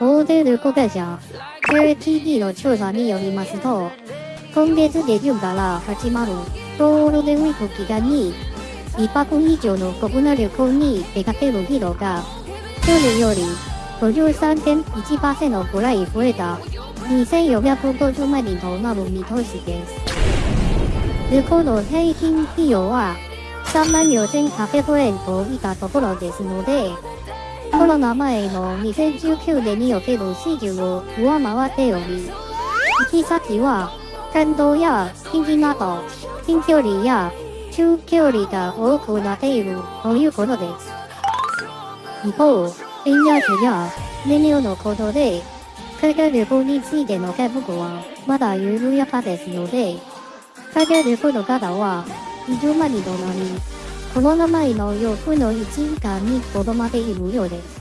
大手旅行会社 JTB の調査によりますと、今月下旬から始まるゴールデンウィーク期間に、1泊以上の国内旅行に出かける人が、去年より53.1%ぐらい増えた2450万人となる見通しです。旅行の平均費用は3万4800円といったところですので、コロナ前の2019年における水準を上回っており、行き先は関東や近畿など近距離や中距離が多くなっているということです。一方、円安や燃料のことで、海外旅行についての計画はまだ緩やかですので、海外旅行の方は20万人となり、コロナ前の4分の1以下にとどまっているようです。